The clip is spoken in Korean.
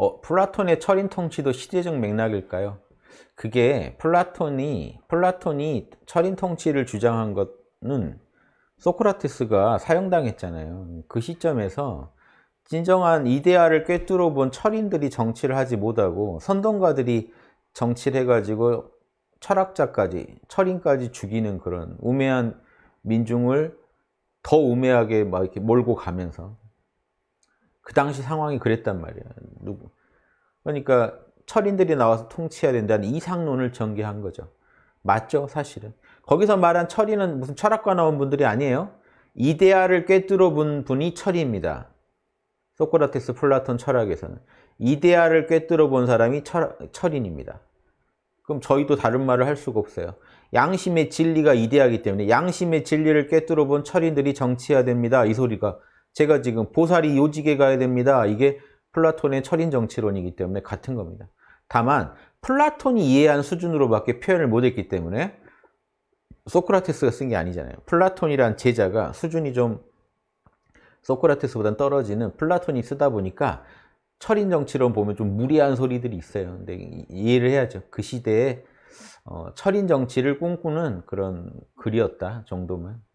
어, 플라톤의 철인 통치도 시대적 맥락일까요? 그게 플라톤이 플라톤이 철인 통치를 주장한 것은 소크라테스가 사형당했잖아요. 그 시점에서 진정한 이데아를 꿰뚫어 본 철인들이 정치를 하지 못하고 선동가들이 정치를 해가지고 철학자까지 철인까지 죽이는 그런 우매한 민중을 더 우매하게 막 이렇게 몰고 가면서 그 당시 상황이 그랬단 말이야. 누구 그러니까 철인들이 나와서 통치해야 된다는 이상론을 전개한 거죠. 맞죠, 사실은. 거기서 말한 철인은 무슨 철학과 나온 분들이 아니에요. 이데아를 꿰뚫어 본 분이 철인입니다. 소크라테스, 플라톤 철학에서는. 이데아를 꿰뚫어 본 사람이 철, 철인입니다. 그럼 저희도 다른 말을 할 수가 없어요. 양심의 진리가 이데아이기 때문에 양심의 진리를 꿰뚫어 본 철인들이 정치해야 됩니다. 이 소리가 제가 지금 보살이 요직에 가야 됩니다. 이게 플라톤의 철인 정치론이기 때문에 같은 겁니다. 다만 플라톤이 이해한 수준으로밖에 표현을 못했기 때문에 소크라테스가 쓴 게 아니잖아요. 플라톤이란 제자가 수준이 좀 소크라테스보다 떨어지는 플라톤이 쓰다 보니까 철인 정치론 보면 좀 무리한 소리들이 있어요. 근데 이해를 해야죠. 그 시대에 어, 철인 정치를 꿈꾸는 그런 글이었다 정도면. 음.